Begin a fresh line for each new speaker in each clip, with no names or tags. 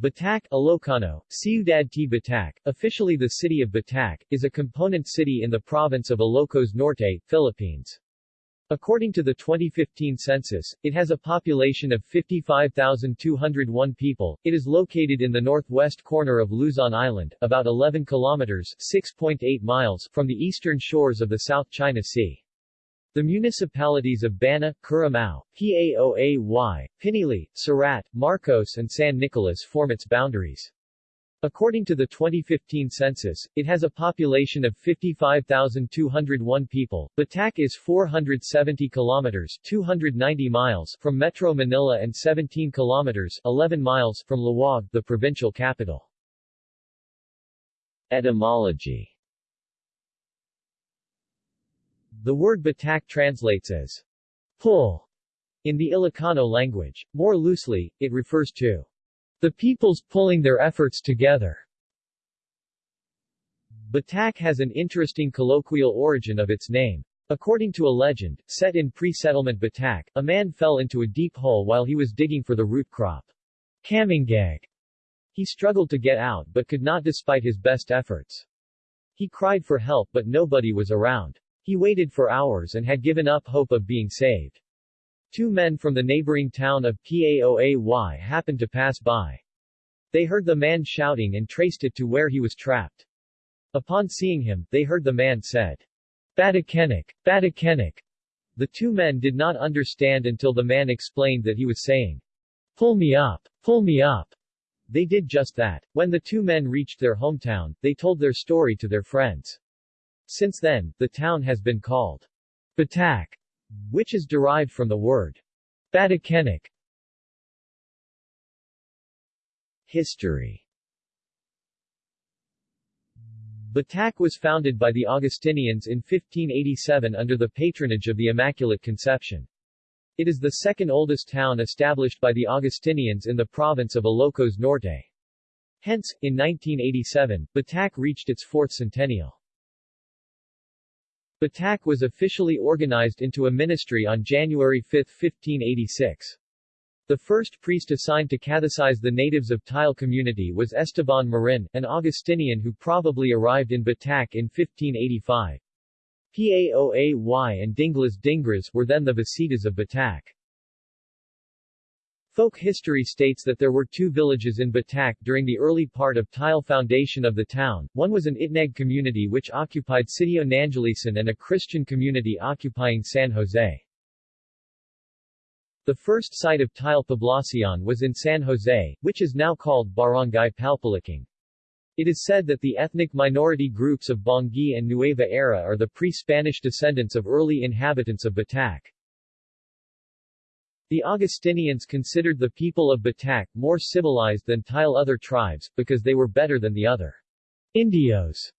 Batac, Ilocano, Ciudad T. Batac, officially the city of Batac, is a component city in the province of Ilocos Norte, Philippines. According to the 2015 census, it has a population of 55,201 people. It is located in the northwest corner of Luzon Island, about 11 kilometers 6.8 miles from the eastern shores of the South China Sea. The municipalities of Banna, Currimao, Paoay, Pinili, Sarrat, Marcos and San Nicolas form its boundaries. According to the 2015 census, it has a population of 55,201 people. Batac is 470 kilometers 290 miles from Metro Manila and 17 kilometers 11 miles from Laoag, the provincial capital. Etymology The word Batac translates as pull in the Ilocano language. More loosely, it refers to the peoples pulling their efforts together. Batac has an interesting colloquial origin of its name. According to a legend, set in pre-settlement Batac, a man fell into a deep hole while he was digging for the root crop. Kamingag. He struggled to get out but could not despite his best efforts. He cried for help but nobody was around. He waited for hours and had given up hope of being saved. Two men from the neighboring town of Paoay happened to pass by. They heard the man shouting and traced it to where he was trapped. Upon seeing him, they heard the man said, Batakenik, Batakenik. The two men did not understand until the man explained that he was saying, Pull me up, pull me up. They did just that. When the two men reached their hometown, they told their story to their friends. Since then, the town has been called Batac, which is derived from the word Batakenik. History Batac was founded by the Augustinians in 1587 under the patronage of the Immaculate Conception. It is the second oldest town established by the Augustinians in the province of Ilocos Norte. Hence, in 1987, Batac reached its fourth centennial. Batac was officially organized into a ministry on January 5, 1586. The first priest assigned to catechize the natives of Tile community was Esteban Marin, an Augustinian who probably arrived in Batac in 1585. Paoay and Dinglas Dingras were then the Visitas of Batac. Folk history states that there were two villages in Batac during the early part of Tile foundation of the town, one was an Itneg community which occupied Sitio Nangilisan and a Christian community occupying San Jose. The first site of Tile Poblacion was in San Jose, which is now called Barangay Palpaliking. It is said that the ethnic minority groups of Bongi and Nueva Era are the pre-Spanish descendants of early inhabitants of Batac. The Augustinians considered the people of Batac more civilized than Tile other tribes, because they were better than the other Indios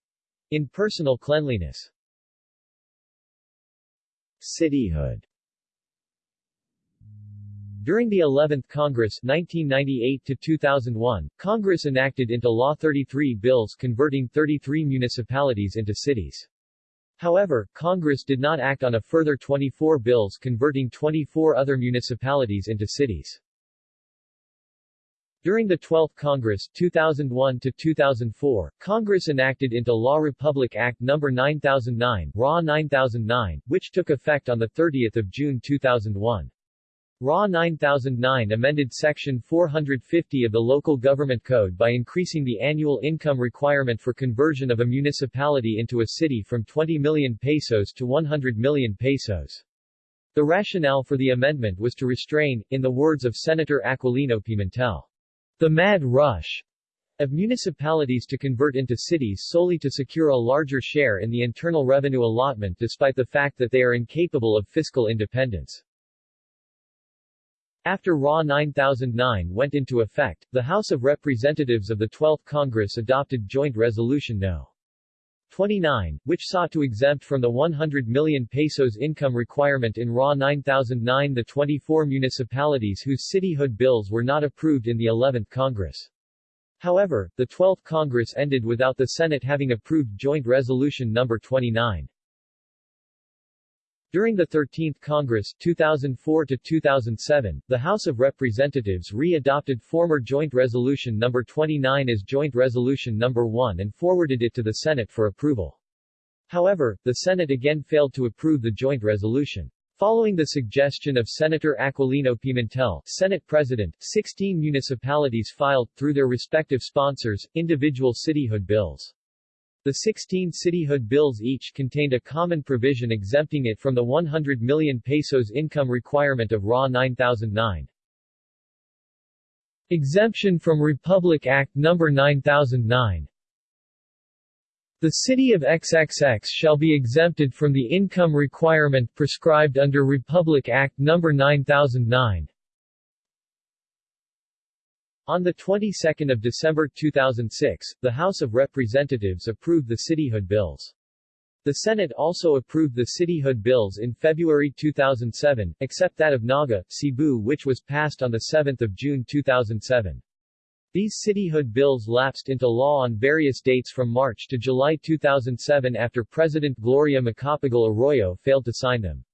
in personal cleanliness. Cityhood During the 11th Congress 1998-2001, Congress enacted into law 33 bills converting 33 municipalities into cities. However, Congress did not act on a further 24 bills converting 24 other municipalities into cities. During the 12th Congress 2001 to 2004, Congress enacted into law Republic Act No. 9009, RA 9009, which took effect on 30 June 2001. RA 9009 amended Section 450 of the Local Government Code by increasing the annual income requirement for conversion of a municipality into a city from 20 million pesos to 100 million pesos. The rationale for the amendment was to restrain, in the words of Senator Aquilino Pimentel, the mad rush of municipalities to convert into cities solely to secure a larger share in the internal revenue allotment despite the fact that they are incapable of fiscal independence. After RA 9009 went into effect, the House of Representatives of the 12th Congress adopted Joint Resolution No. 29, which sought to exempt from the 100 million pesos income requirement in RA 9009 the 24 municipalities whose cityhood bills were not approved in the 11th Congress. However, the 12th Congress ended without the Senate having approved Joint Resolution No. 29. During the 13th Congress 2004 to 2007, the House of Representatives re-adopted former Joint Resolution No. 29 as Joint Resolution No. 1 and forwarded it to the Senate for approval. However, the Senate again failed to approve the joint resolution. Following the suggestion of Senator Aquilino Pimentel, Senate President, 16 municipalities filed, through their respective sponsors, individual cityhood bills. The 16 cityhood bills each contained a common provision exempting it from the 100 million pesos income requirement of RA 9009. Exemption from Republic Act No. 9009 The city of XXX shall be exempted from the income requirement prescribed under Republic Act No. 9009. On the 22nd of December 2006, the House of Representatives approved the cityhood bills. The Senate also approved the cityhood bills in February 2007, except that of Naga, Cebu which was passed on 7 June 2007. These cityhood bills lapsed into law on various dates from March to July 2007 after President Gloria Macapagal Arroyo failed to sign them.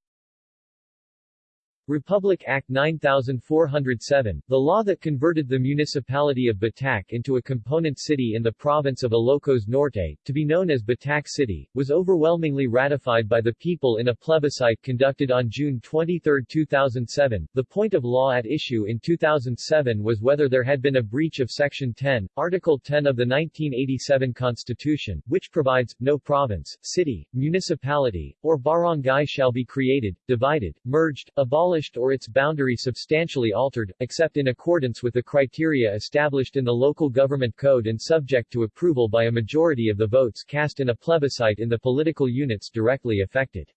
Republic Act 9407, the law that converted the municipality of Batac into a component city in the province of Ilocos Norte, to be known as Batac City, was overwhelmingly ratified by the people in a plebiscite conducted on June 23, 2007. The point of law at issue in 2007 was whether there had been a breach of Section 10, Article 10 of the 1987 Constitution, which provides, no province, city, municipality, or barangay shall be created, divided, merged, abolished abolished or its boundary substantially altered, except in accordance with the criteria established in the local government code and subject to approval by a majority of the votes cast in a plebiscite in the political units directly affected.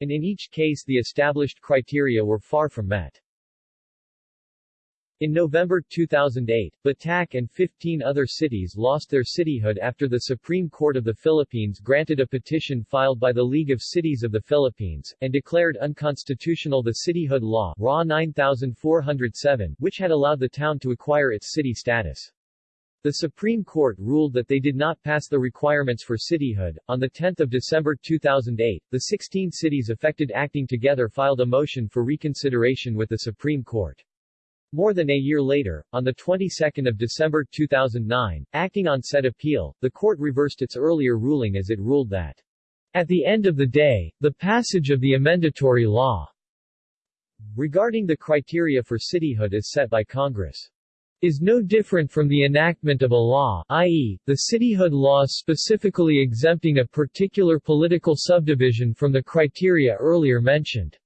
And in each case the established criteria were far from met. In November 2008, Batac and 15 other cities lost their cityhood after the Supreme Court of the Philippines granted a petition filed by the League of Cities of the Philippines, and declared unconstitutional the cityhood law RA 9407, which had allowed the town to acquire its city status. The Supreme Court ruled that they did not pass the requirements for cityhood. On 10 December 2008, the 16 cities affected acting together filed a motion for reconsideration with the Supreme Court. More than a year later, on the 22nd of December 2009, acting on said appeal, the court reversed its earlier ruling as it ruled that at the end of the day, the passage of the amendatory law regarding the criteria for cityhood as set by Congress is no different from the enactment of a law i.e., the cityhood laws specifically exempting a particular political subdivision from the criteria earlier mentioned.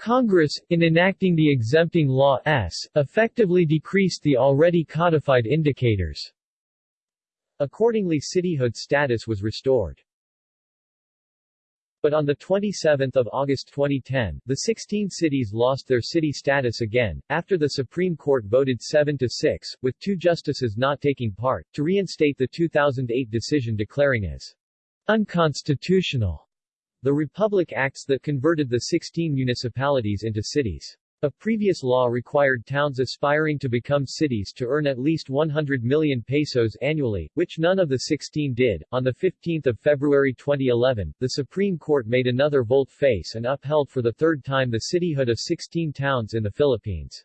Congress, in enacting the exempting law S, effectively decreased the already codified indicators. Accordingly cityhood status was restored. But on 27 August 2010, the 16 cities lost their city status again, after the Supreme Court voted 7-6, with two justices not taking part, to reinstate the 2008 decision declaring as unconstitutional the Republic Acts that converted the 16 municipalities into cities. A previous law required towns aspiring to become cities to earn at least 100 million pesos annually, which none of the 16 did. On 15 February 2011, the Supreme Court made another volte-face and upheld for the third time the cityhood of 16 towns in the Philippines.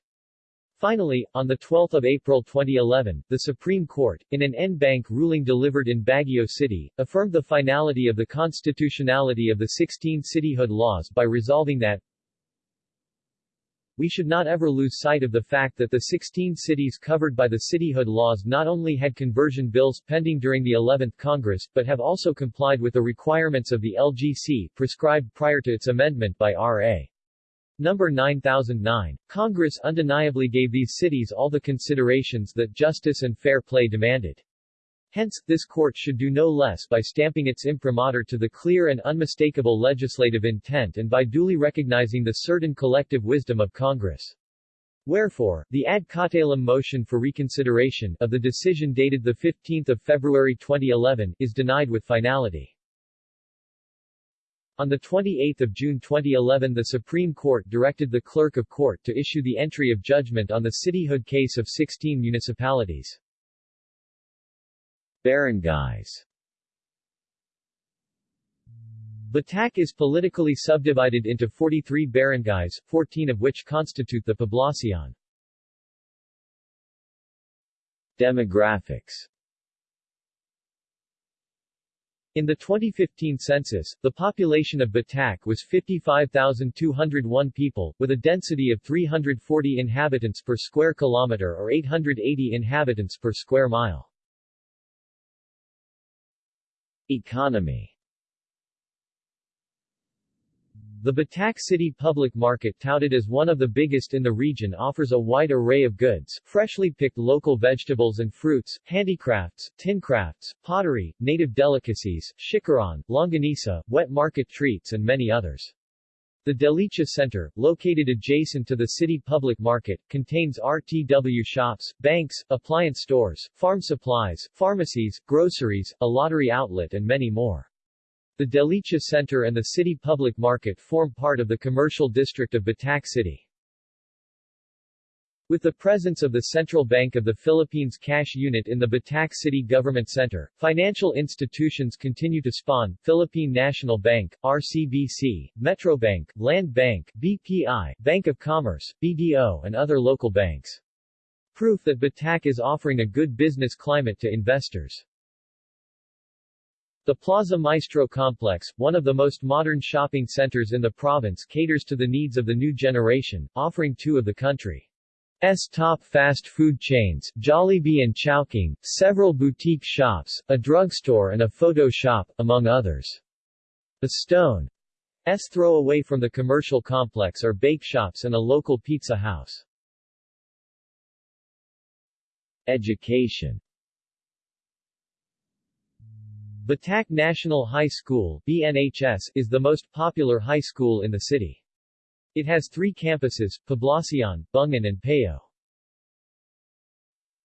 Finally, on 12 April 2011, the Supreme Court, in an en banc ruling delivered in Baguio City, affirmed the finality of the constitutionality of the 16 cityhood laws by resolving that we should not ever lose sight of the fact that the 16 cities covered by the cityhood laws not only had conversion bills pending during the 11th Congress, but have also complied with the requirements of the LGC prescribed prior to its amendment by R.A. Number 9009. Congress undeniably gave these cities all the considerations that justice and fair play demanded. Hence, this court should do no less by stamping its imprimatur to the clear and unmistakable legislative intent and by duly recognizing the certain collective wisdom of Congress. Wherefore, the ad cautelum motion for reconsideration of the decision dated 15 February 2011 is denied with finality. On 28 June 2011 the Supreme Court directed the Clerk of Court to issue the entry of judgment on the cityhood case of 16 municipalities. Barangays Batac is politically subdivided into 43 barangays, 14 of which constitute the poblacion. Demographics In the 2015 census, the population of Batac was 55,201 people, with a density of 340 inhabitants per square kilometer or 880 inhabitants per square mile. Economy The Batac City Public Market touted as one of the biggest in the region offers a wide array of goods, freshly picked local vegetables and fruits, handicrafts, tincrafts, pottery, native delicacies, chicharon, longanisa, wet market treats and many others. The Delicia Center, located adjacent to the city public market, contains RTW shops, banks, appliance stores, farm supplies, pharmacies, groceries, a lottery outlet and many more. The Delicia Center and the city public market form part of the commercial district of Batac City. With the presence of the Central Bank of the Philippines cash unit in the Batac City Government Center, financial institutions continue to spawn, Philippine National Bank, RCBC, Metrobank, Land Bank, BPI, Bank of Commerce, BDO and other local banks. Proof that Batac is offering a good business climate to investors. The Plaza Maestro complex, one of the most modern shopping centers in the province caters to the needs of the new generation, offering two of the country's top fast food chains, Jollibee and Chowking, several boutique shops, a drugstore and a photo shop, among others. The Stone's throw away from the commercial complex are bake shops and a local pizza house. Education Batac National High School BNHS, is the most popular high school in the city. It has three campuses, Poblacion, Bungan and Payo.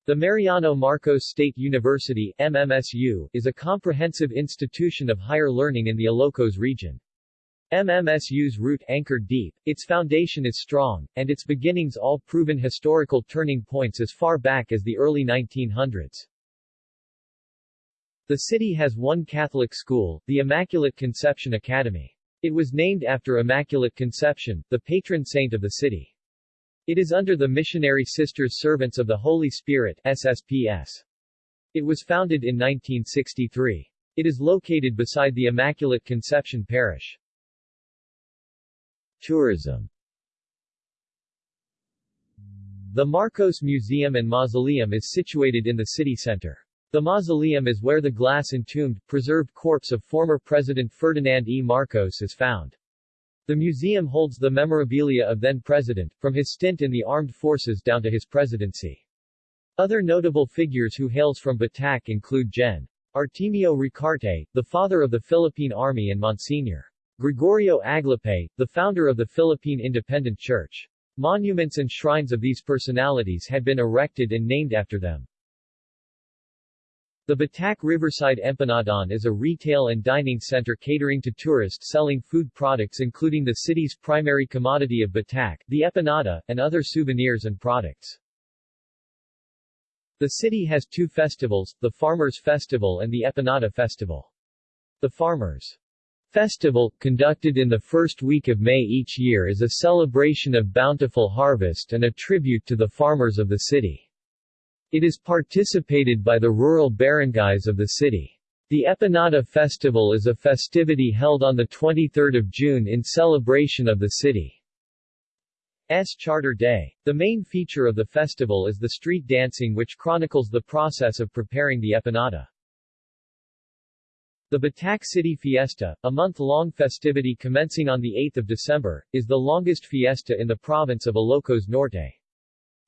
The Mariano Marcos State University MMSU, is a comprehensive institution of higher learning in the Ilocos region. MMSU's root anchored deep, its foundation is strong, and its beginnings all proven historical turning points as far back as the early 1900s. The city has one Catholic school, the Immaculate Conception Academy. It was named after Immaculate Conception, the patron saint of the city. It is under the Missionary Sisters Servants of the Holy Spirit SSPS. It was founded in 1963. It is located beside the Immaculate Conception Parish. Tourism The Marcos Museum and Mausoleum is situated in the city center. The mausoleum is where the glass-entombed, preserved corpse of former President Ferdinand E. Marcos is found. The museum holds the memorabilia of then-president, from his stint in the armed forces down to his presidency. Other notable figures who hails from Batac include Gen. Artemio Ricarte, the father of the Philippine Army and Monsignor. Gregorio Aglipay, the founder of the Philippine Independent Church. Monuments and shrines of these personalities had been erected and named after them. The Batac Riverside Empanadaan is a retail and dining center catering to tourists selling food products including the city's primary commodity of Batac, the empanada, and other souvenirs and products. The city has two festivals, the Farmers Festival and the Empanada Festival. The Farmers Festival, conducted in the first week of May each year is a celebration of bountiful harvest and a tribute to the farmers of the city. It is participated by the rural barangays of the city. The Empanada Festival is a festivity held on 23 June in celebration of the city's Charter Day. The main feature of the festival is the street dancing which chronicles the process of preparing the empanada. The Batac City Fiesta, a month-long festivity commencing on 8 December, is the longest fiesta in the province of Ilocos Norte.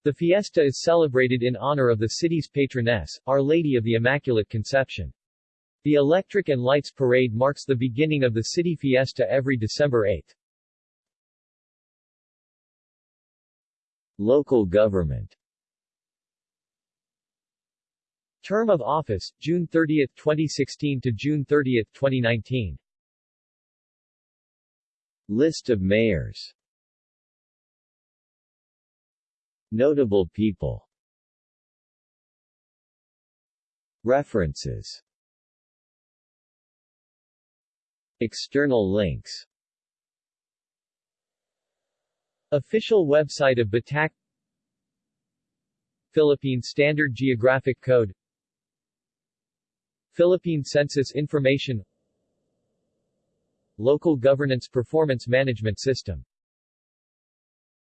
The fiesta is celebrated in honor of the city's patroness, Our Lady of the Immaculate Conception. The Electric and Lights Parade marks the beginning of the city fiesta every December 8. Local government Term of office, June 30, 2016 to June 30, 2019 List of mayors Notable people. References. External links. Official website of Batac. Philippine Standard Geographic Code. Philippine Census Information. Local Governance Performance Management System